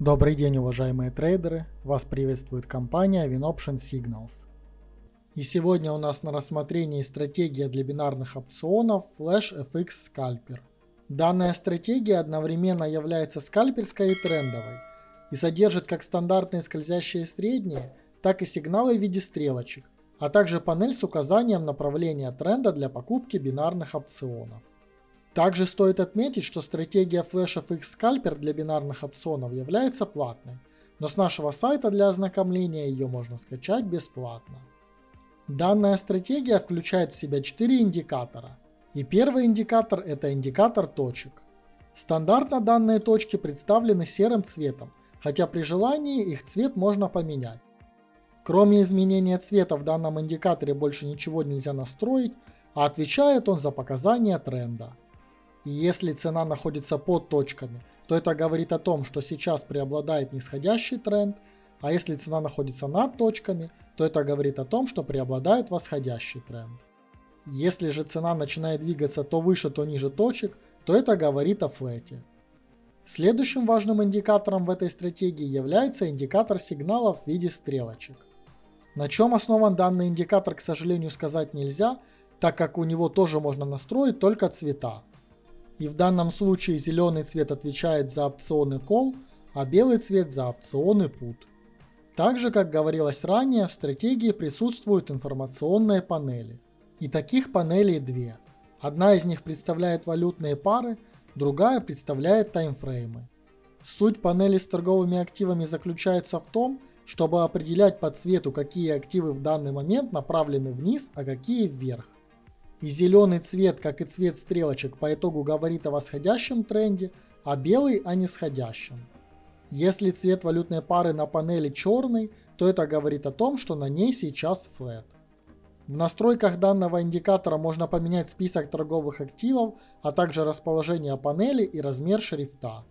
Добрый день, уважаемые трейдеры! Вас приветствует компания WinOption Signals. И сегодня у нас на рассмотрении стратегия для бинарных опционов Flash FX Scalper. Данная стратегия одновременно является скальперской и трендовой и содержит как стандартные скользящие средние, так и сигналы в виде стрелочек, а также панель с указанием направления тренда для покупки бинарных опционов. Также стоит отметить, что стратегия Flash FX Scalper для бинарных опционов является платной, но с нашего сайта для ознакомления ее можно скачать бесплатно. Данная стратегия включает в себя 4 индикатора. И первый индикатор это индикатор точек. Стандартно данные точки представлены серым цветом, хотя при желании их цвет можно поменять. Кроме изменения цвета в данном индикаторе больше ничего нельзя настроить, а отвечает он за показания тренда. Если цена находится под точками, то это говорит о том, что сейчас преобладает нисходящий тренд, а если цена находится над точками, то это говорит о том, что преобладает восходящий тренд. Если же цена начинает двигаться то выше, то ниже точек, то это говорит о флете. Следующим важным индикатором в этой стратегии является индикатор сигналов в виде стрелочек. На чем основан данный индикатор, к сожалению, сказать нельзя, так как у него тоже можно настроить только цвета. И в данном случае зеленый цвет отвечает за опционы call, а белый цвет за опционы put. Также, как говорилось ранее, в стратегии присутствуют информационные панели. И таких панелей две. Одна из них представляет валютные пары, другая представляет таймфреймы. Суть панели с торговыми активами заключается в том, чтобы определять по цвету, какие активы в данный момент направлены вниз, а какие вверх. И зеленый цвет, как и цвет стрелочек, по итогу говорит о восходящем тренде, а белый о нисходящем. Если цвет валютной пары на панели черный, то это говорит о том, что на ней сейчас флет. В настройках данного индикатора можно поменять список торговых активов, а также расположение панели и размер шрифта.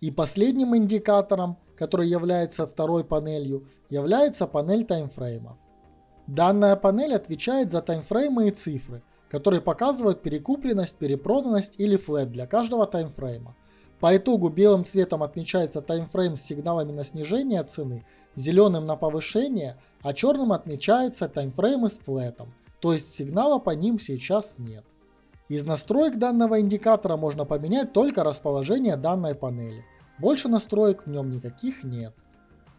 И последним индикатором, который является второй панелью, является панель таймфреймов. Данная панель отвечает за таймфреймы и цифры, которые показывают перекупленность, перепроданность или флет для каждого таймфрейма. По итогу белым цветом отмечается таймфрейм с сигналами на снижение цены, зеленым на повышение, а черным отмечается таймфреймы с флетом, то есть сигнала по ним сейчас нет. Из настроек данного индикатора можно поменять только расположение данной панели. Больше настроек в нем никаких нет.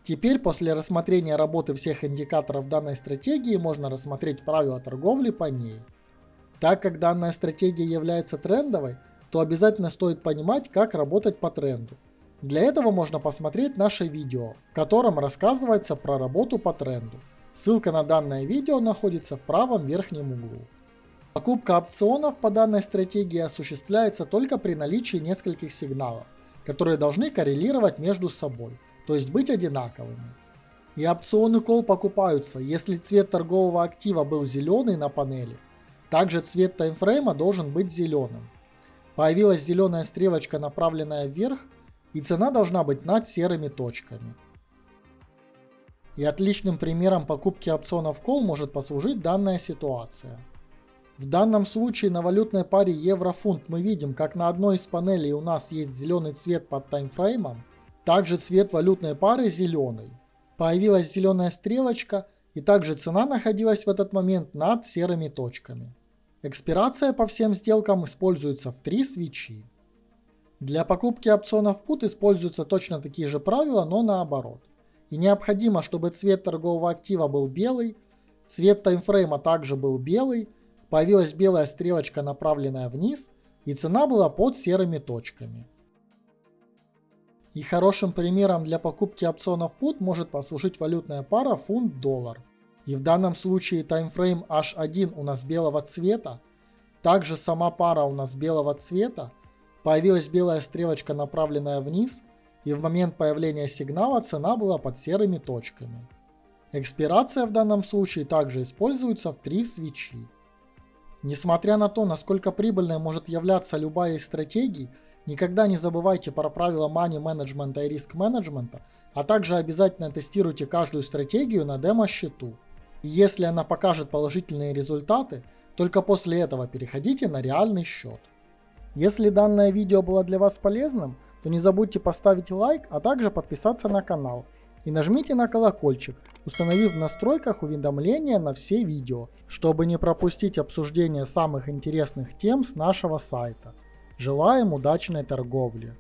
Теперь после рассмотрения работы всех индикаторов данной стратегии можно рассмотреть правила торговли по ней. Так как данная стратегия является трендовой, то обязательно стоит понимать, как работать по тренду. Для этого можно посмотреть наше видео, в котором рассказывается про работу по тренду. Ссылка на данное видео находится в правом верхнем углу. Покупка опционов по данной стратегии осуществляется только при наличии нескольких сигналов, которые должны коррелировать между собой то есть быть одинаковыми. И опционы call покупаются, если цвет торгового актива был зеленый на панели, также цвет таймфрейма должен быть зеленым. Появилась зеленая стрелочка, направленная вверх, и цена должна быть над серыми точками. И отличным примером покупки опционов call может послужить данная ситуация. В данном случае на валютной паре евро-фунт мы видим, как на одной из панелей у нас есть зеленый цвет под таймфреймом, также цвет валютной пары зеленый. Появилась зеленая стрелочка и также цена находилась в этот момент над серыми точками. Экспирация по всем сделкам используется в три свечи. Для покупки опционов PUT используются точно такие же правила, но наоборот. И необходимо, чтобы цвет торгового актива был белый, цвет таймфрейма также был белый, появилась белая стрелочка, направленная вниз, и цена была под серыми точками. И хорошим примером для покупки опционов PUT может послужить валютная пара фунт-доллар. И в данном случае таймфрейм H1 у нас белого цвета, также сама пара у нас белого цвета, появилась белая стрелочка, направленная вниз, и в момент появления сигнала цена была под серыми точками. Экспирация в данном случае также используется в три свечи. Несмотря на то, насколько прибыльной может являться любая из стратегий, Никогда не забывайте про правила money менеджмента и риск менеджмента, а также обязательно тестируйте каждую стратегию на демо-счету. Если она покажет положительные результаты, только после этого переходите на реальный счет. Если данное видео было для вас полезным, то не забудьте поставить лайк, а также подписаться на канал. И нажмите на колокольчик, установив в настройках уведомления на все видео, чтобы не пропустить обсуждение самых интересных тем с нашего сайта. Желаем удачной торговли!